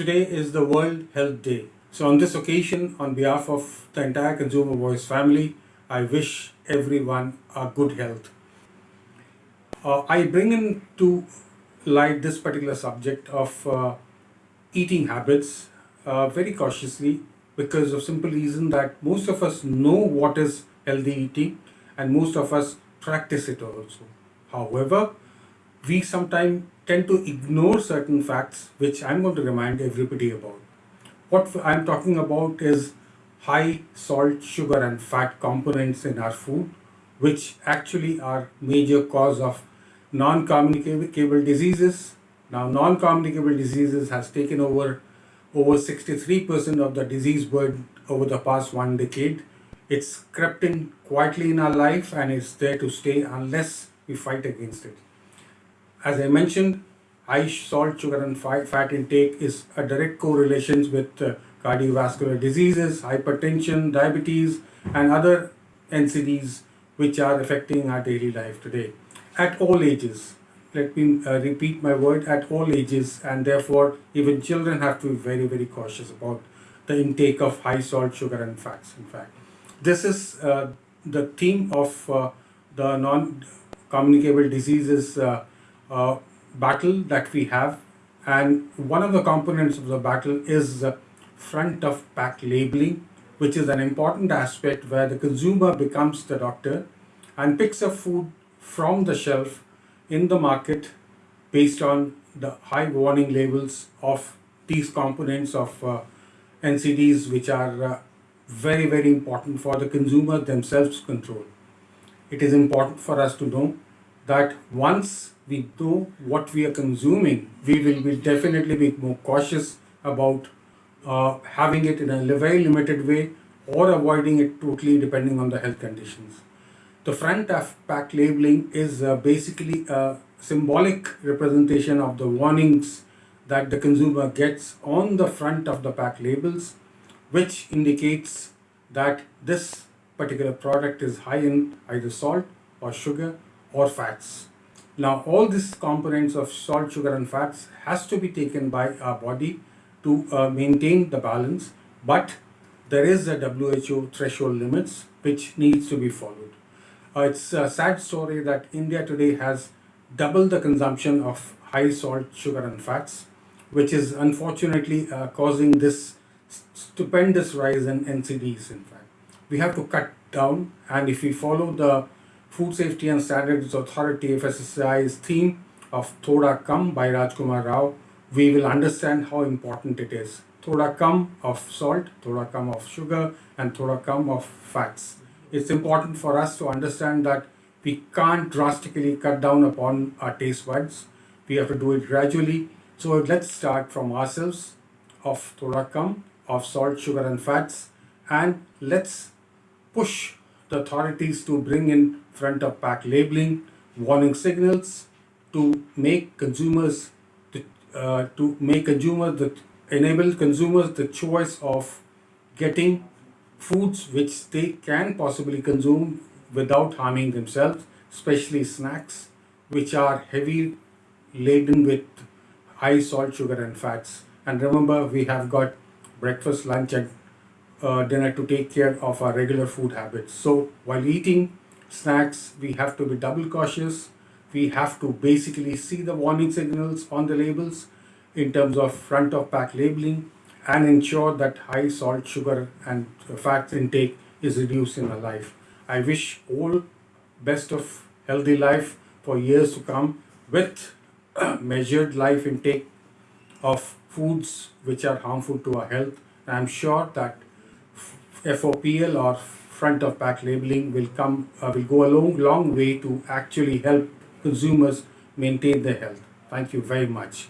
Today is the World Health Day. So on this occasion, on behalf of the entire Consumer Voice family, I wish everyone a good health. Uh, I bring into light this particular subject of uh, eating habits uh, very cautiously because of simple reason that most of us know what is healthy eating and most of us practice it also. However, we sometimes tend to ignore certain facts which I'm going to remind everybody about. What I'm talking about is high salt, sugar and fat components in our food which actually are major cause of non-communicable diseases. Now non-communicable diseases has taken over over 63% of the disease burden over the past one decade. It's crept in quietly in our life and it's there to stay unless we fight against it. As I mentioned, high salt, sugar and fat intake is a direct correlation with uh, cardiovascular diseases, hypertension, diabetes and other NCDs which are affecting our daily life today at all ages. Let me uh, repeat my word at all ages and therefore even children have to be very very cautious about the intake of high salt, sugar and fats in fact. This is uh, the theme of uh, the non-communicable diseases battle that we have and one of the components of the battle is front of pack labeling which is an important aspect where the consumer becomes the doctor and picks up food from the shelf in the market based on the high warning labels of these components of uh, NCDs which are uh, very very important for the consumer themselves control. It is important for us to know that once we know what we are consuming, we will be definitely be more cautious about uh, having it in a very limited way or avoiding it totally depending on the health conditions. The front of pack labeling is uh, basically a symbolic representation of the warnings that the consumer gets on the front of the pack labels which indicates that this particular product is high in either salt or sugar or fats. Now all these components of salt, sugar and fats has to be taken by our body to uh, maintain the balance but there is a WHO threshold limits which needs to be followed. Uh, it's a sad story that India today has double the consumption of high salt, sugar and fats which is unfortunately uh, causing this stupendous rise in NCDs in fact. We have to cut down and if we follow the Food Safety and Standards Authority FSSAI's theme of Thoda Kam by Rajkummar Rao, we will understand how important it is. Thoda Kam of salt, Thoda Kam of sugar and Thoda Kam of fats. It's important for us to understand that we can't drastically cut down upon our taste buds. We have to do it gradually. So let's start from ourselves of Thoda Kam, of salt, sugar and fats and let's push the authorities to bring in front of pack labeling, warning signals to make consumers to, uh, to make consumers the enable consumers the choice of getting foods which they can possibly consume without harming themselves, especially snacks which are heavy laden with high salt, sugar and fats. And remember we have got breakfast, lunch and uh, dinner to take care of our regular food habits. So while eating snacks, we have to be double cautious. We have to basically see the warning signals on the labels in terms of front of pack labeling and ensure that high salt, sugar and fat intake is reduced in our life. I wish all best of healthy life for years to come with measured life intake of foods which are harmful to our health. I'm sure that FOPL or front of pack labeling will come uh, will go a long long way to actually help consumers maintain their health. Thank you very much.